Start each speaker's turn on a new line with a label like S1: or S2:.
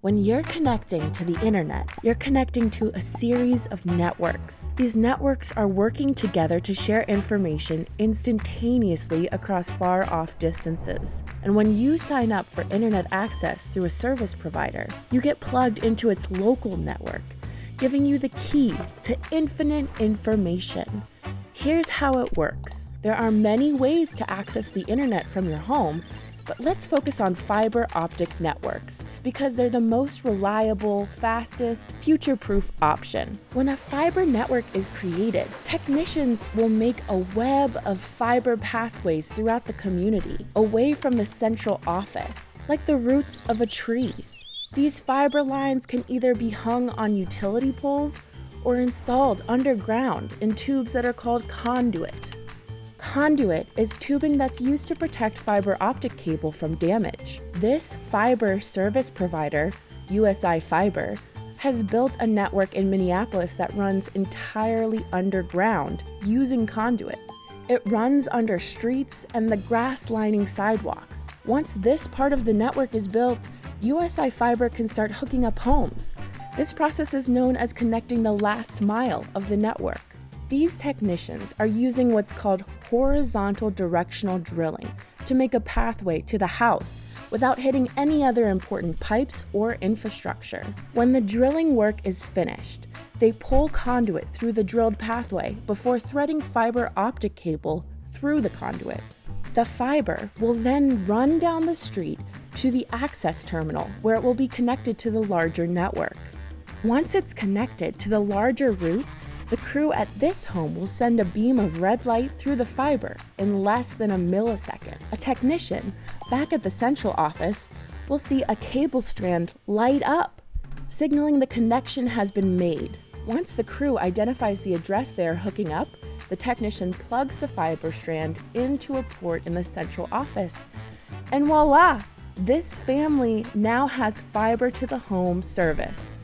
S1: When you're connecting to the internet, you're connecting to a series of networks. These networks are working together to share information instantaneously across far off distances. And when you sign up for internet access through a service provider, you get plugged into its local network, giving you the key to infinite information. Here's how it works. There are many ways to access the internet from your home, but let's focus on fiber optic networks because they're the most reliable, fastest, future proof option. When a fiber network is created, technicians will make a web of fiber pathways throughout the community, away from the central office, like the roots of a tree. These fiber lines can either be hung on utility poles or installed underground in tubes that are called conduit. Conduit is tubing that's used to protect fiber optic cable from damage. This fiber service provider, USI Fiber, has built a network in Minneapolis that runs entirely underground using conduit. It runs under streets and the grass lining sidewalks. Once this part of the network is built, USI Fiber can start hooking up homes. This process is known as connecting the last mile of the network. These technicians are using what's called horizontal directional drilling to make a pathway to the house without hitting any other important pipes or infrastructure. When the drilling work is finished, they pull conduit through the drilled pathway before threading fiber optic cable through the conduit. The fiber will then run down the street to the access terminal where it will be connected to the larger network. Once it's connected to the larger route, the crew at this home will send a beam of red light through the fiber in less than a millisecond. A technician back at the central office will see a cable strand light up, signaling the connection has been made. Once the crew identifies the address they are hooking up, the technician plugs the fiber strand into a port in the central office. And voila! This family now has fiber to the home service.